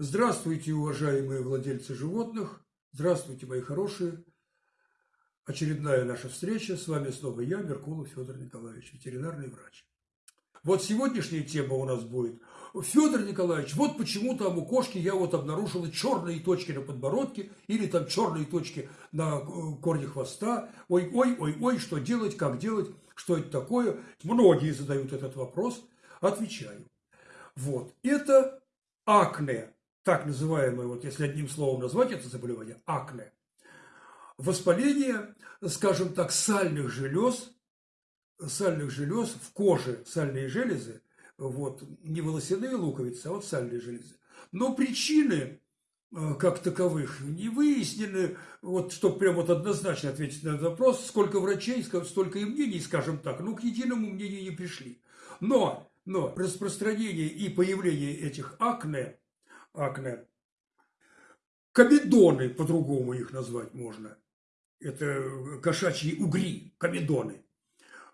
Здравствуйте, уважаемые владельцы животных. Здравствуйте, мои хорошие. Очередная наша встреча. С вами снова я, Меркулов Федор Николаевич, ветеринарный врач. Вот сегодняшняя тема у нас будет. Федор Николаевич, вот почему там у кошки я вот обнаружила черные точки на подбородке или там черные точки на э, корне хвоста. Ой, ой, ой, ой, что делать, как делать, что это такое. Многие задают этот вопрос. Отвечаю. Вот, это акне, так называемое, вот если одним словом назвать это заболевание, акне. Воспаление, скажем так, сальных желез, сальных желез в коже, сальные железы, вот, не волосяные луковицы, а вот сальные железы. Но причины э, как таковых не выяснены, вот, чтобы прям вот однозначно ответить на этот вопрос, сколько врачей, столько и мнений, скажем так, ну, к единому мнению не пришли. Но но распространение и появление этих акне, акне, комедоны, по-другому их назвать можно, это кошачьи угри, комедоны,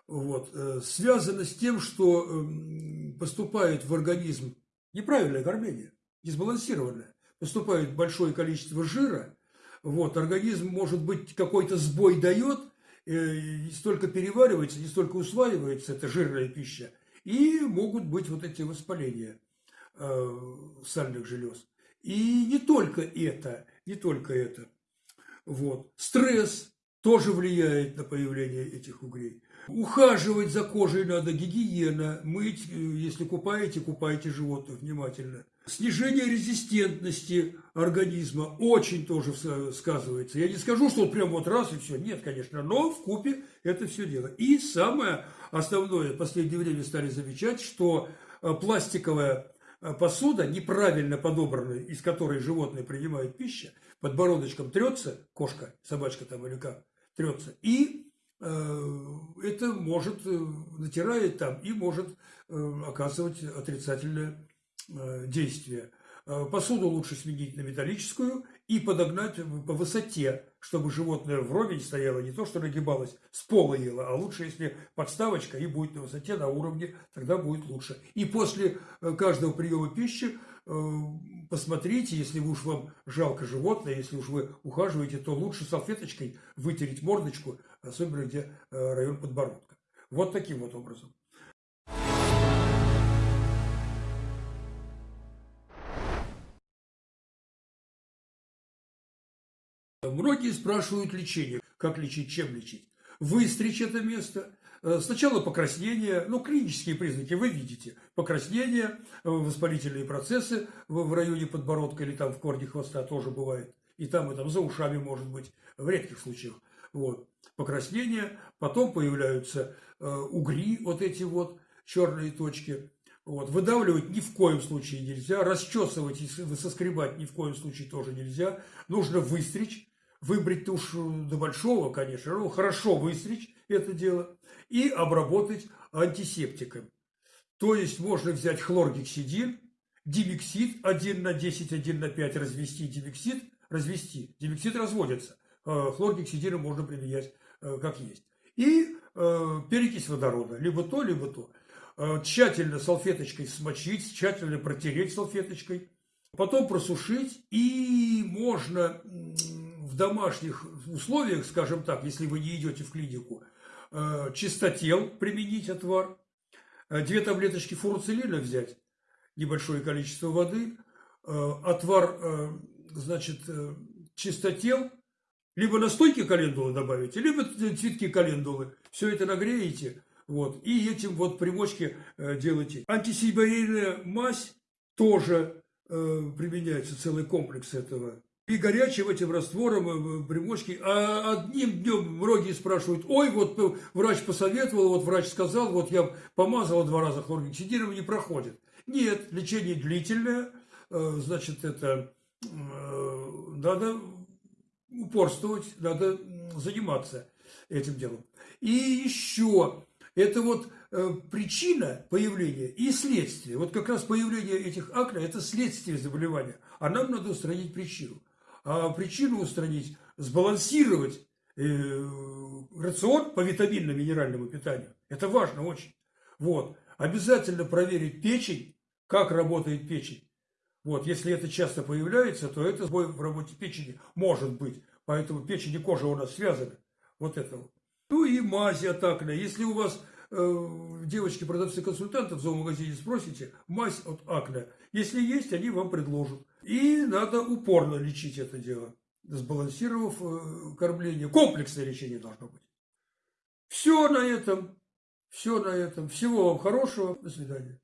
вот, э, связано с тем, что эм, поступает в организм неправильное кормление, несбалансированное, поступает большое количество жира, вот, организм, может быть, какой-то сбой дает, э, не столько переваривается, не столько усваивается эта жирная пища, и могут быть вот эти воспаления. э, сальных желез. И не только это, не только это. Вот. Стресс тоже влияет на появление этих угрей. Ухаживать за кожей надо, гигиена, мыть, э, если купаете, купайте животных внимательно. Снижение резистентности организма очень тоже сказывается. Я не скажу, что вот прям вот раз и все. Нет, конечно, но в купе это все дело. И самое основное, в последнее время стали замечать, что э, пластиковая э, посуда, неправильно подобранная, из которой животные принимают пищу, подбородочком трется, кошка, собачка там или как, трется, и э, это может, э, натирает там и может э, оказывать отрицательное действия. Э, посуду лучше сменить на металлическую и подогнать по высоте, чтобы животное вровень стояло, не то что нагибалось, с пола ело, а лучше, если подставочка и будет на высоте, на уровне, тогда будет лучше. И после э, каждого приема пищи посмотрите, если уж вам жалко животное, если уж вы ухаживаете, то лучше салфеточкой вытереть мордочку, особенно где район подбородка. Вот таким вот образом. Многие спрашивают лечение. Как лечить, чем лечить? Выстричь это место. Э, сначала покраснение, ну, клинические признаки вы видите. Покраснение, э, воспалительные процессы в районе подбородка или там в корне хвоста тоже бывает. И там, и там за ушами может быть, в редких случаях. Вот. Покраснение, потом появляются э, угри, вот эти вот черные точки. Вот. Выдавливать ни в коем случае нельзя, расчесывать и соскребать ни в коем случае тоже нельзя. Нужно выстричь выбрить уж до большого, конечно, ну, хорошо выстричь это дело и обработать антисептиком. То есть можно взять хлоргексидин, димексид 1 на 10, 1 на 5 развести димексид, развести. Димексид разводится. Э, хлоргексидина можно применять э, как есть. И э, перекись водорода. Либо то, либо то. Тщательно салфеточкой смочить, тщательно протереть салфеточкой. Потом просушить. И можно в домашних условиях, скажем так, если вы не идете в клинику, э, чистотел применить отвар, э, две таблеточки фуруцилина взять, небольшое количество воды, э, отвар, значит, чистотел, либо настойки календулы добавите, либо цветки календулы. Все это нагреете, вот, и этим вот примочки делайте. Антисибирийная мазь тоже применяется, целый комплекс этого и горячим этим раствором э, примочки. А одним днем многие спрашивают, ой, вот э, врач посоветовал, вот врач сказал, вот я помазал два раза хлоргексидином, не проходит. Нет, лечение длительное, э, значит, это надо упорствовать, надо заниматься этим делом. И еще, это вот причина появления и следствие. Вот как раз появление этих акне – это следствие заболевания. А нам надо устранить причину а причину устранить, сбалансировать э, рацион по витаминно-минеральному питанию. Это важно очень. Вот. Обязательно проверить печень, как работает печень. Вот, если это часто появляется, то это сбой в работе печени может быть. Поэтому печень и кожа у нас связаны. Вот это. Ну и мази от акне. Если у вас э, девочки, продавцы, консультанты в зоомагазине спросите, мазь от акне. Если есть, они вам предложат. И надо упорно лечить это дело, сбалансировав э, кормление. Комплексное лечение должно быть. Все на этом. Все на этом. Всего вам хорошего. До свидания.